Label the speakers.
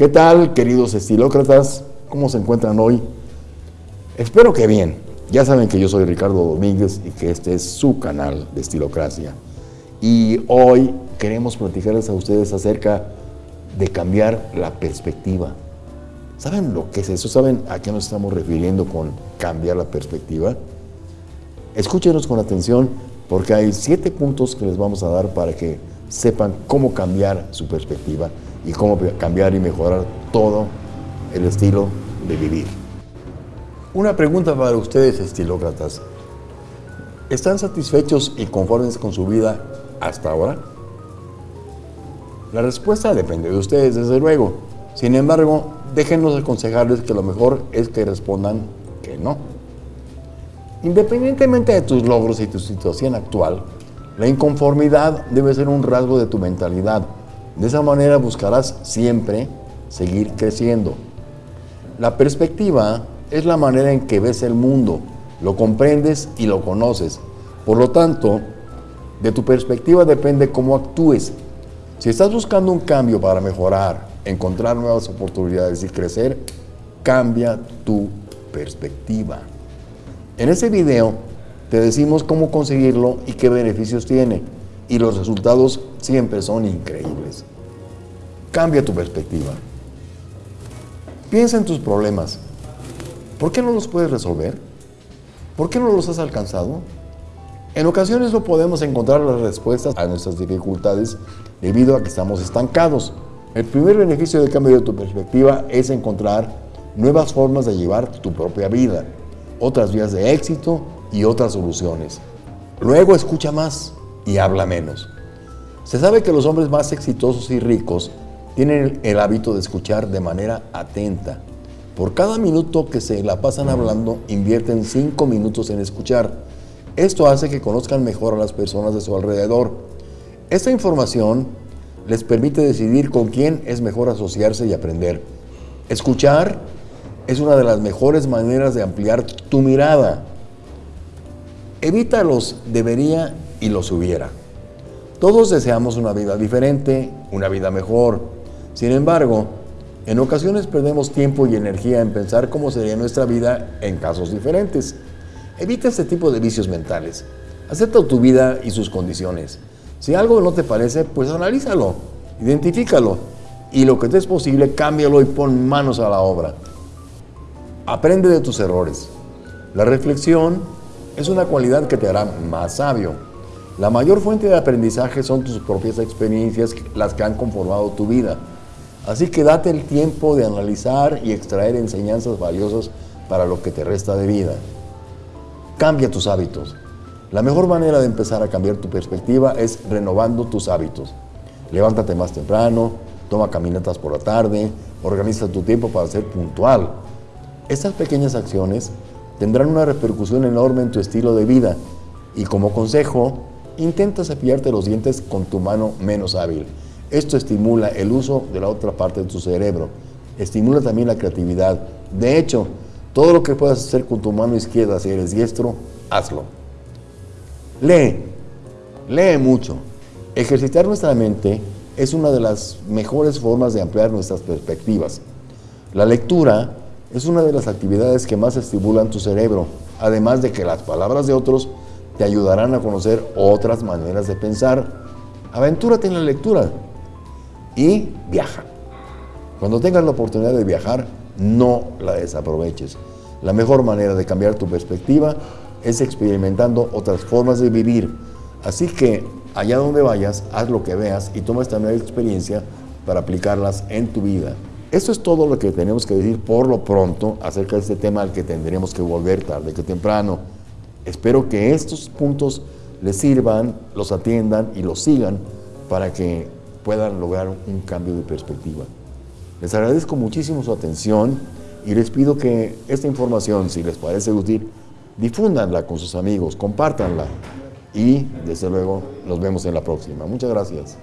Speaker 1: ¿Qué tal, queridos estilócratas? ¿Cómo se encuentran hoy? Espero que bien. Ya saben que yo soy Ricardo Domínguez y que este es su canal de Estilocracia. Y hoy queremos platicarles a ustedes acerca de cambiar la perspectiva. ¿Saben lo que es eso? ¿Saben a qué nos estamos refiriendo con cambiar la perspectiva? Escúchenos con atención porque hay siete puntos que les vamos a dar para que sepan cómo cambiar su perspectiva y cómo cambiar y mejorar todo el estilo de vivir. Una pregunta para ustedes, estilócratas. ¿Están satisfechos y conformes con su vida hasta ahora? La respuesta depende de ustedes, desde luego. Sin embargo, déjenos aconsejarles que lo mejor es que respondan que no. Independientemente de tus logros y tu situación actual, la inconformidad debe ser un rasgo de tu mentalidad. De esa manera buscarás siempre seguir creciendo. La perspectiva es la manera en que ves el mundo, lo comprendes y lo conoces. Por lo tanto, de tu perspectiva depende cómo actúes. Si estás buscando un cambio para mejorar, encontrar nuevas oportunidades y crecer, cambia tu perspectiva. En este video te decimos cómo conseguirlo y qué beneficios tiene. Y los resultados siempre son increíbles. Cambia tu perspectiva. Piensa en tus problemas. ¿Por qué no los puedes resolver? ¿Por qué no los has alcanzado? En ocasiones no podemos encontrar las respuestas a nuestras dificultades debido a que estamos estancados. El primer beneficio del cambio de tu perspectiva es encontrar nuevas formas de llevar tu propia vida otras vías de éxito y otras soluciones. Luego escucha más y habla menos. Se sabe que los hombres más exitosos y ricos tienen el hábito de escuchar de manera atenta. Por cada minuto que se la pasan hablando, invierten cinco minutos en escuchar. Esto hace que conozcan mejor a las personas de su alrededor. Esta información les permite decidir con quién es mejor asociarse y aprender. Escuchar es una de las mejores maneras de ampliar tu mirada. Evita los debería y los hubiera. Todos deseamos una vida diferente, una vida mejor. Sin embargo, en ocasiones perdemos tiempo y energía en pensar cómo sería nuestra vida en casos diferentes. Evita este tipo de vicios mentales. Acepta tu vida y sus condiciones. Si algo no te parece, pues analízalo, identifícalo y lo que te es posible, cámbialo y pon manos a la obra. Aprende de tus errores. La reflexión es una cualidad que te hará más sabio. La mayor fuente de aprendizaje son tus propias experiencias, las que han conformado tu vida. Así que date el tiempo de analizar y extraer enseñanzas valiosas para lo que te resta de vida. Cambia tus hábitos. La mejor manera de empezar a cambiar tu perspectiva es renovando tus hábitos. Levántate más temprano, toma caminatas por la tarde, organiza tu tiempo para ser puntual. Estas pequeñas acciones tendrán una repercusión enorme en tu estilo de vida y como consejo, intenta cepillarte los dientes con tu mano menos hábil. Esto estimula el uso de la otra parte de tu cerebro. Estimula también la creatividad. De hecho, todo lo que puedas hacer con tu mano izquierda si eres diestro, hazlo. Lee. Lee mucho. Ejercitar nuestra mente es una de las mejores formas de ampliar nuestras perspectivas. La lectura es una de las actividades que más estimulan tu cerebro, además de que las palabras de otros te ayudarán a conocer otras maneras de pensar. Aventúrate en la lectura y viaja. Cuando tengas la oportunidad de viajar, no la desaproveches. La mejor manera de cambiar tu perspectiva es experimentando otras formas de vivir. Así que allá donde vayas, haz lo que veas y toma esta nueva experiencia para aplicarlas en tu vida. Esto es todo lo que tenemos que decir por lo pronto acerca de este tema al que tendremos que volver tarde que temprano. Espero que estos puntos les sirvan, los atiendan y los sigan para que puedan lograr un cambio de perspectiva. Les agradezco muchísimo su atención y les pido que esta información, si les parece útil, difúndanla con sus amigos, compártanla y desde luego nos vemos en la próxima. Muchas gracias.